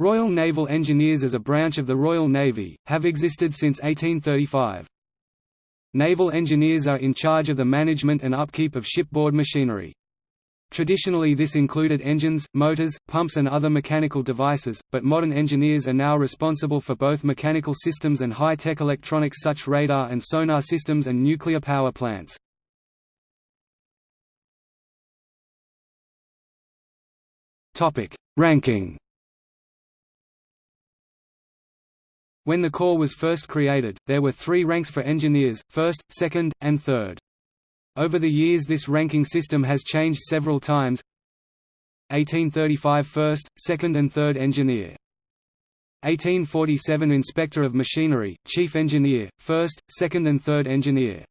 Royal Naval Engineers as a branch of the Royal Navy, have existed since 1835. Naval engineers are in charge of the management and upkeep of shipboard machinery. Traditionally this included engines, motors, pumps and other mechanical devices, but modern engineers are now responsible for both mechanical systems and high-tech electronics such radar and sonar systems and nuclear power plants. Ranking When the Corps was first created, there were three ranks for engineers, first, second, and third. Over the years this ranking system has changed several times 1835 first, second and third engineer 1847 Inspector of Machinery, Chief Engineer, First, Second and Third Engineer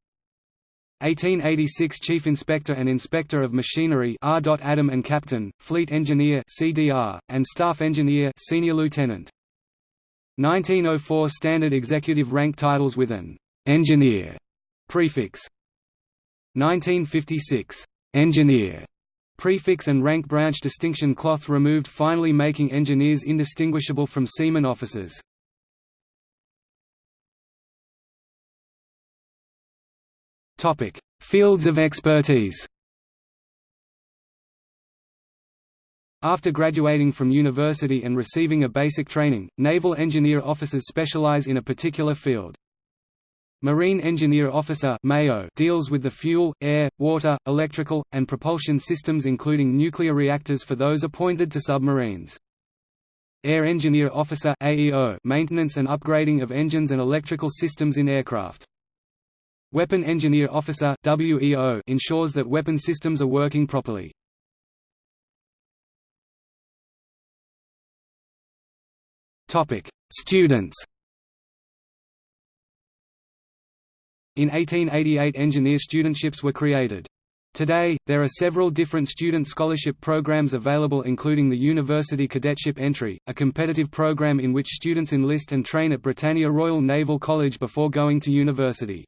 1886 Chief Inspector and Inspector of Machinery R. Adam and Captain, Fleet Engineer CDR, and Staff Engineer Senior Lieutenant 1904 Standard executive rank titles with an «engineer» prefix 1956 «engineer» prefix and rank branch distinction cloth removed finally making engineers indistinguishable from seaman officers. Fields of expertise After graduating from university and receiving a basic training, naval engineer officers specialize in a particular field. Marine Engineer Officer deals with the fuel, air, water, electrical, and propulsion systems including nuclear reactors for those appointed to submarines. Air Engineer Officer maintenance and upgrading of engines and electrical systems in aircraft. Weapon Engineer Officer ensures that weapon systems are working properly. Topic: Students. In 1888 engineer studentships were created. Today, there are several different student scholarship programs available including the University Cadetship Entry, a competitive program in which students enlist and train at Britannia Royal Naval College before going to university.